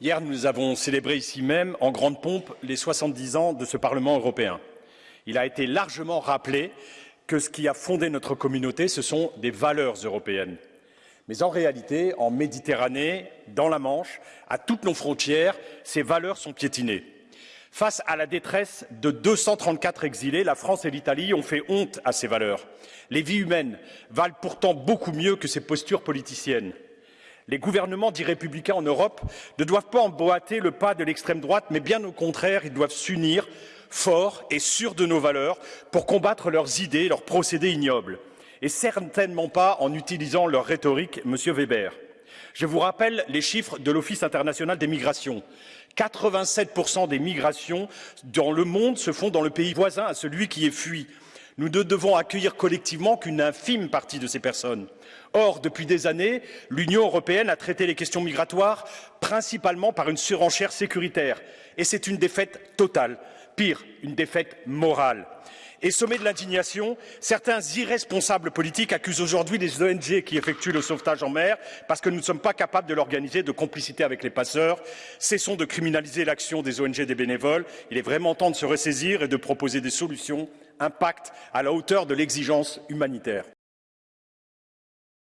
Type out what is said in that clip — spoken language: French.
Hier, nous avons célébré ici même, en grande pompe, les 70 ans de ce Parlement européen. Il a été largement rappelé que ce qui a fondé notre communauté, ce sont des valeurs européennes. Mais en réalité, en Méditerranée, dans la Manche, à toutes nos frontières, ces valeurs sont piétinées. Face à la détresse de 234 exilés, la France et l'Italie ont fait honte à ces valeurs. Les vies humaines valent pourtant beaucoup mieux que ces postures politiciennes. Les gouvernements dits républicains en Europe ne doivent pas emboîter le pas de l'extrême droite, mais bien au contraire, ils doivent s'unir forts et sûrs de nos valeurs pour combattre leurs idées, leurs procédés ignobles. Et certainement pas en utilisant leur rhétorique, Monsieur Weber. Je vous rappelle les chiffres de l'Office international des migrations. 87% des migrations dans le monde se font dans le pays voisin à celui qui est fui. Nous ne devons accueillir collectivement qu'une infime partie de ces personnes. Or, depuis des années, l'Union européenne a traité les questions migratoires principalement par une surenchère sécuritaire. Et c'est une défaite totale, pire, une défaite morale. Et sommet de l'indignation, certains irresponsables politiques accusent aujourd'hui les ONG qui effectuent le sauvetage en mer parce que nous ne sommes pas capables de l'organiser de complicité avec les passeurs. Cessons de criminaliser l'action des ONG des bénévoles. Il est vraiment temps de se ressaisir et de proposer des solutions, un pacte à la hauteur de l'exigence humanitaire.